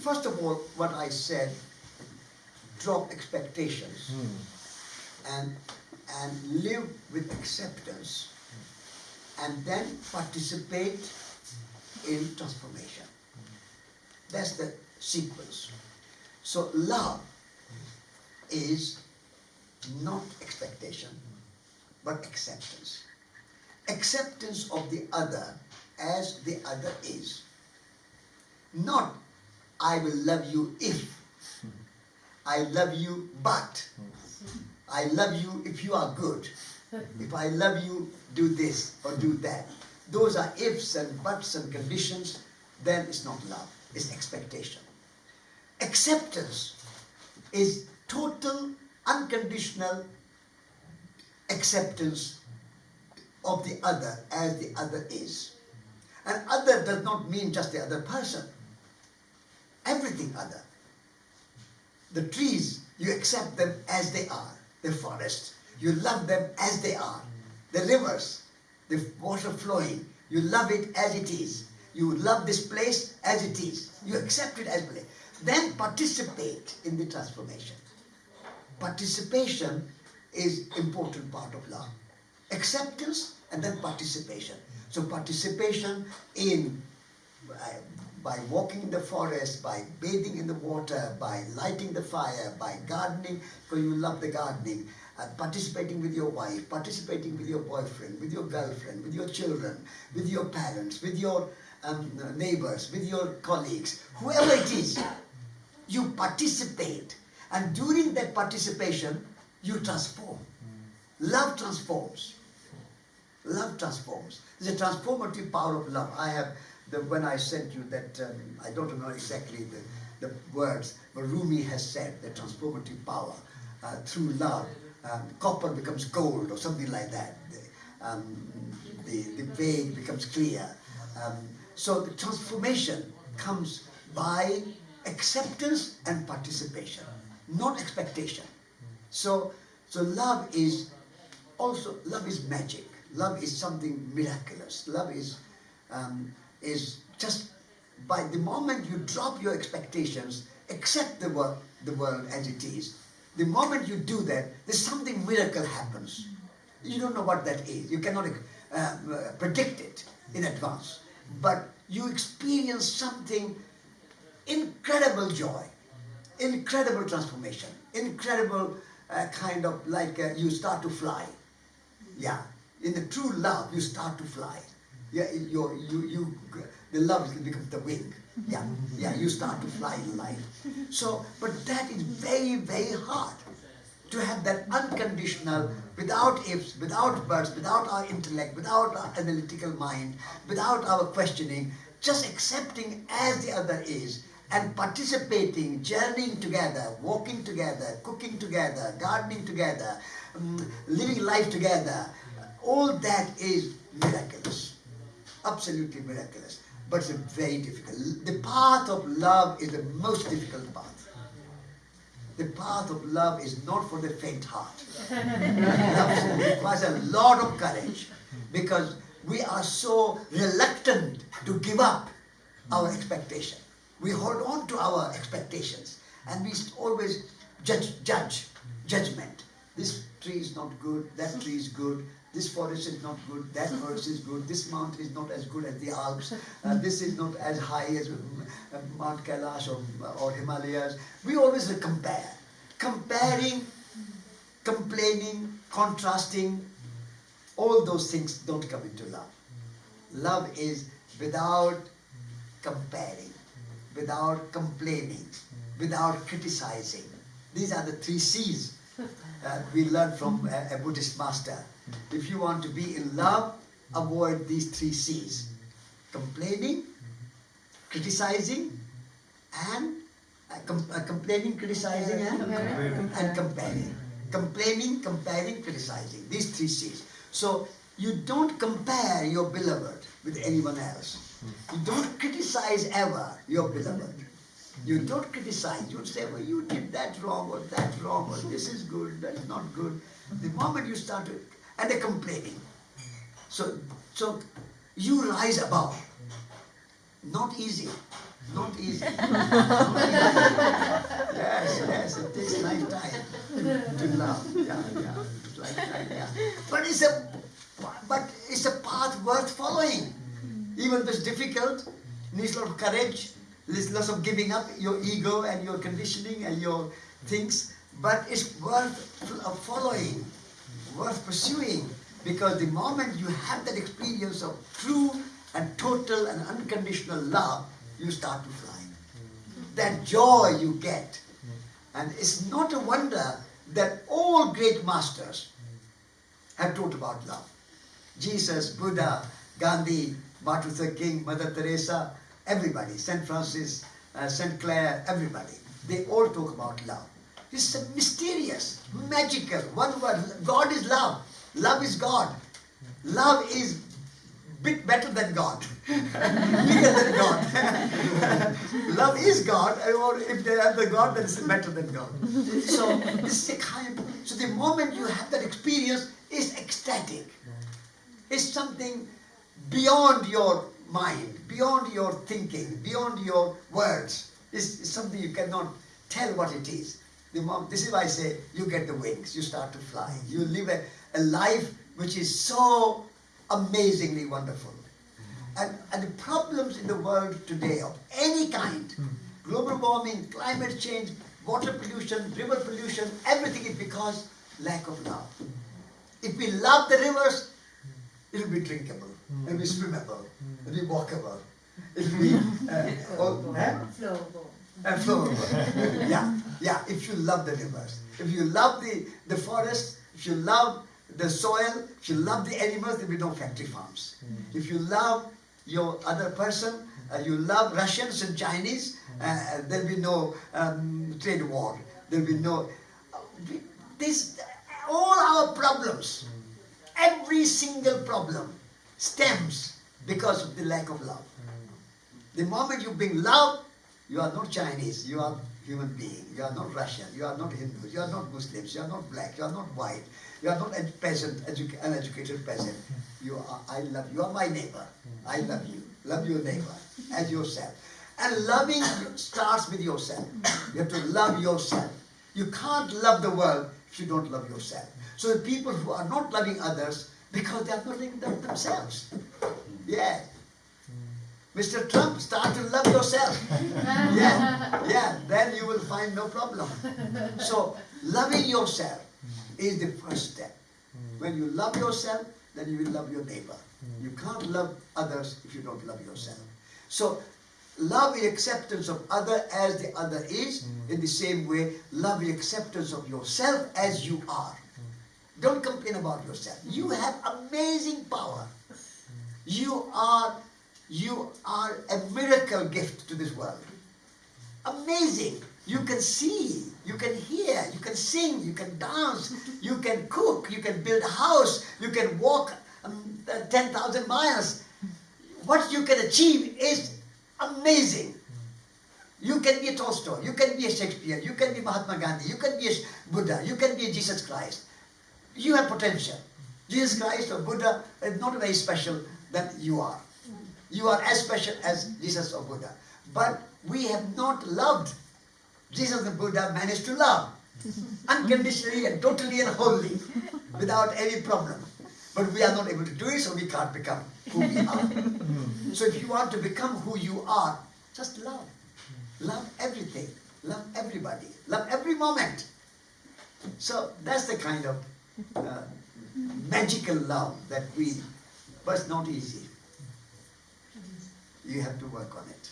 first of all, what I said, drop expectations hmm. and and live with acceptance and then participate in transformation. That's the sequence. So love is not expectation, but acceptance. Acceptance of the other as the other is. Not, I will love you if. I love you but. I love you if you are good. If I love you, do this or do that. Those are ifs and buts and conditions, then it's not love, it's expectation. Acceptance is total, unconditional acceptance of the other as the other is. And other does not mean just the other person. Everything other. The trees, you accept them as they are. The forest, you love them as they are. The rivers, the water flowing, you love it as it is. You love this place as it is. You accept it as it is. Then participate in the transformation. Participation is important part of love. Acceptance and then participation. So participation in uh, by walking in the forest, by bathing in the water, by lighting the fire, by gardening, because you love the gardening, and participating with your wife, participating with your boyfriend, with your girlfriend, with your children, with your parents, with your um, neighbors, with your colleagues, whoever it is, you participate. And during that participation, you transform. Love transforms. Love transforms. There's a transformative power of love. I have the, when I sent you that, um, I don't know exactly the, the words, but Rumi has said the transformative power uh, through love. Um, copper becomes gold or something like that. The, um, the, the vague becomes clear. Um, so the transformation comes by acceptance and participation, not expectation. So, so love is also, love is magic. Love is something miraculous. Love is um, is just by the moment you drop your expectations, accept the world, the world as it is. The moment you do that, there's something miracle happens. You don't know what that is. You cannot uh, uh, predict it in advance. But you experience something incredible joy, incredible transformation, incredible uh, kind of like uh, you start to fly. Yeah, in the true love, you start to fly yeah, you you, you, the love becomes the wing. Yeah, yeah, you start to fly in life. So, but that is very, very hard to have that unconditional, without ifs, without buts, without our intellect, without our analytical mind, without our questioning, just accepting as the other is and participating, journeying together, walking together, cooking together, gardening together, um, living life together, all that is miraculous absolutely miraculous. But it's very difficult. The path of love is the most difficult path. The path of love is not for the faint heart. it requires a lot of courage because we are so reluctant to give up our expectation. We hold on to our expectations and we always judge, judge, judgment. This tree is not good, that tree is good, this forest is not good, that forest is good, this mountain is not as good as the Alps, uh, this is not as high as uh, Mount Kailash or, or Himalayas. We always compare. Comparing, complaining, contrasting, all those things don't come into love. Love is without comparing, without complaining, without criticizing. These are the three C's uh, we learned from a, a Buddhist master. If you want to be in love, avoid these three C's. Complaining, criticizing, and uh, com uh, complaining, criticizing, and, and comparing. Complaining, comparing, criticizing. These three C's. So you don't compare your beloved with anyone else. You don't criticize ever your beloved. You don't criticize. You say, well, you did that wrong or that wrong or this is good, that's not good. The moment you start to and they're complaining. So, so you rise above. Not easy. Not easy. yes, yes, it takes lifetime to love. Yeah, yeah, lifetime, yeah. But it's a, but it's a path worth following. Even though it's difficult, needs a lot of courage, lots of giving up your ego and your conditioning and your things, but it's worth uh, following, worth pursuing, because the moment you have that experience of true and total and unconditional love, you start to fly. That joy you get. And it's not a wonder that all great masters have taught about love. Jesus, Buddha, Gandhi, Martin Luther King, Mother Teresa, everybody, St. Francis, uh, St. Clare, everybody. They all talk about love. It's a mysterious, magical, one word. God is love. Love is God. Love is bit better than God, bigger than God. Love is God, or if they have the God, then it's better than God. So this is a kind. So the moment you have that experience, is ecstatic. It's something beyond your mind, beyond your thinking, beyond your words. It's, it's something you cannot tell what it is. This is why I say you get the wings, you start to fly. You live a, a life which is so amazingly wonderful. Mm-hmm. And, and the problems in the world today of any kind, mm-hmm. global warming, climate change, water pollution, river pollution, everything is because lack of love. Mm-hmm. If we love the rivers, it will be drinkable, it will be swimmable, it will be walkable, it will be uh, oh, eh? flowable. And flowable. yeah, yeah. If you love the rivers, if you love the, the forest, if you love the soil, if you love the animals, there will be no factory farms. Mm. If you love your other person, uh, you love Russians and Chinese, uh, uh there will be no um, trade war. There will be no... Uh, this, all our problems, every single problem stems because of the lack of love. The moment you bring love, you are not Chinese, you are human being. You are not Russian, you are not Hindu, you are not Muslims, you are not black, you are not white, you are not a peasant, edu uneducated peasant. You are, I love, you are my neighbor. I love you. Love your neighbor as yourself. And loving starts with yourself. You have to love yourself. You can't love the world if you don't love yourself. So the people who are not loving others, because they are not loving them themselves. Yeah. Mr. Trump, start to love yourself. yeah, yeah, then you will find no problem. So, loving yourself is the first step. When you love yourself, then you will love your neighbor. You can't love others if you don't love yourself. So, love the acceptance of other as the other is. In the same way, love the acceptance of yourself as you are. Don't complain about yourself. You have amazing power. You are, you are a miracle gift to this world. Amazing. You can see, you can hear, you can sing, you can dance, you can cook, you can build a house, you can walk um, 10,000 miles. What you can achieve is amazing. You can be a Tolstoy, you can be a Shakespeare, you can be Mahatma Gandhi, you can be a Buddha, you can be Jesus Christ. You have potential. Jesus Christ or Buddha is not very special than you are. You are as special as Jesus or Buddha. But we have not loved Jesus and Buddha managed to love unconditionally and totally and wholly without any problem. But we are not able to do it, so we can't become who we are. Hmm. so if you want to become who you are, just love. Love everything. Love everybody. Love every moment. So that's the kind of uh, magical love that we, but not easy. You have to work on it.